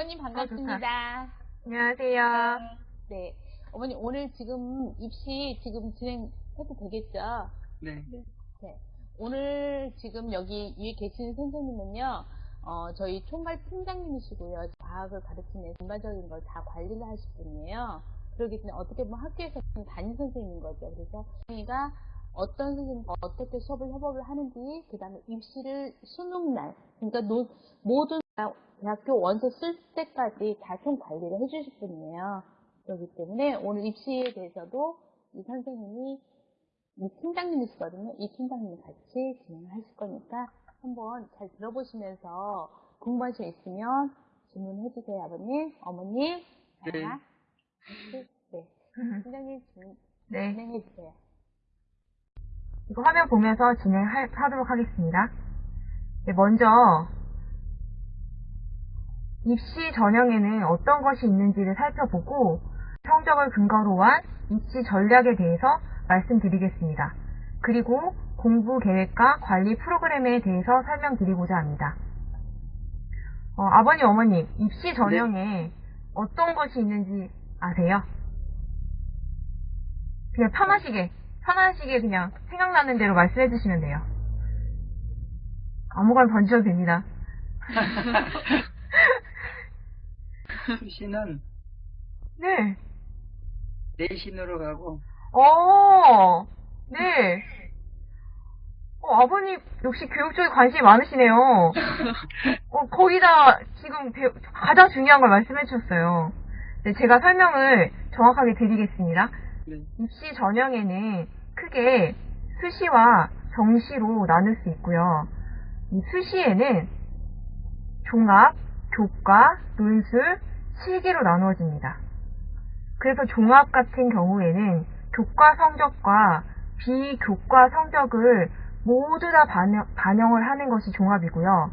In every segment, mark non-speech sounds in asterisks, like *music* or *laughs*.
어머님 반갑습니다. 안녕하세요. 네. 어머니 오늘 지금 입시 지금 진행해도 되겠죠? 네. 네. 오늘 지금 여기 위에 계신 선생님은요, 어, 저희 총괄 팀장님이시고요. 과학을 가르치는 전반적인 걸 다 관리를 하실 분이에요. 그러기 때문에 어떻게 보면 학교에서 담임 선생님인 거죠. 그래서 선생님가 어떤 선생님과 어떻게 수업을 협업을 하는지, 그 다음에 입시를 수능날, 그러니까 노- 모든 대학교 원서 쓸 때까지 다 총 관리를 해주실 분이에요. 그렇기 때문에 오늘 입시에 대해서도 이 선생님이 이 팀장님이시거든요. 이 팀장님이 같이 진행을 하실 거니까 한번 잘 들어보시면서 궁금하신 거 있으면 질문해 주세요, 아버님, 어머님. 자, 네. 하나, 둘, 네. 팀장님 질문 네. 진행해 주세요. 이거 화면 보면서 진행하도록 하겠습니다. 네, 먼저 입시 전형에는 어떤 것이 있는지를 살펴보고 성적을 근거로 한 입시 전략에 대해서 말씀드리겠습니다. 그리고 공부 계획과 관리 프로그램에 대해서 설명드리고자 합니다. 어, 아버님, 어머님, 입시 전형에 어떤 것이 있는지 아세요? 그냥 편하시게, 편하시게 그냥 생각나는 대로 말씀해 주시면 돼요. 아무거나 던져도 됩니다. *laughs* 수시는 네. 내신으로 가고 어, 네. 어, 아버님 역시 교육 쪽에 관심이 많으시네요. *laughs* 어, 거의 다 지금 배우- 가장 중요한 걸 말씀해 주셨어요. 네, 제가 설명을 정확하게 드리겠습니다. 네. 입시 전형에는 크게 수시와 정시로 나눌 수 있고요. 이 수시에는 종합, 교과, 논술, 실기로 나누어집니다. 그래서 종합 같은 경우에는 교과 성적과 비교과 성적을 모두 다 반영, 반영을 하는 것이 종합이고요.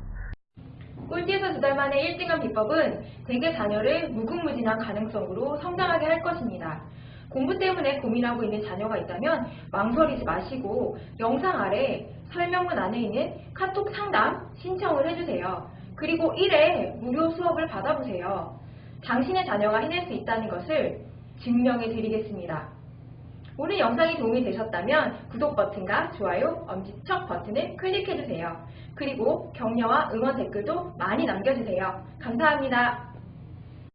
꼴찌에서 두 달 만에 1등한 비법은 대개 자녀를 무궁무진한 가능성으로 성장하게 할 것입니다. 공부 때문에 고민하고 있는 자녀가 있다면 망설이지 마시고 영상 아래 설명문 안에 있는 카톡 상담 신청을 해주세요. 그리고 1회 무료 수업을 받아보세요. 당신의 자녀가 해낼 수 있다는 것을 증명해 드리겠습니다. 오늘 영상이 도움이 되셨다면 구독 버튼과 좋아요, 엄지척 버튼을 클릭해주세요. 그리고 격려와 응원 댓글도 많이 남겨주세요. 감사합니다.